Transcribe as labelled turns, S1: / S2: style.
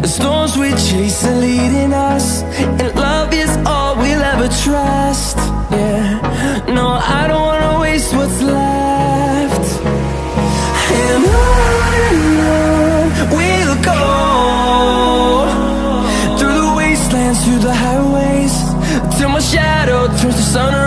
S1: The storms we chase are leading us And love is all we'll ever trust. Yeah, no, I don't wanna waste what's left. And on and on we'll go Through the wastelands, through the highways Till my shadow turns to sun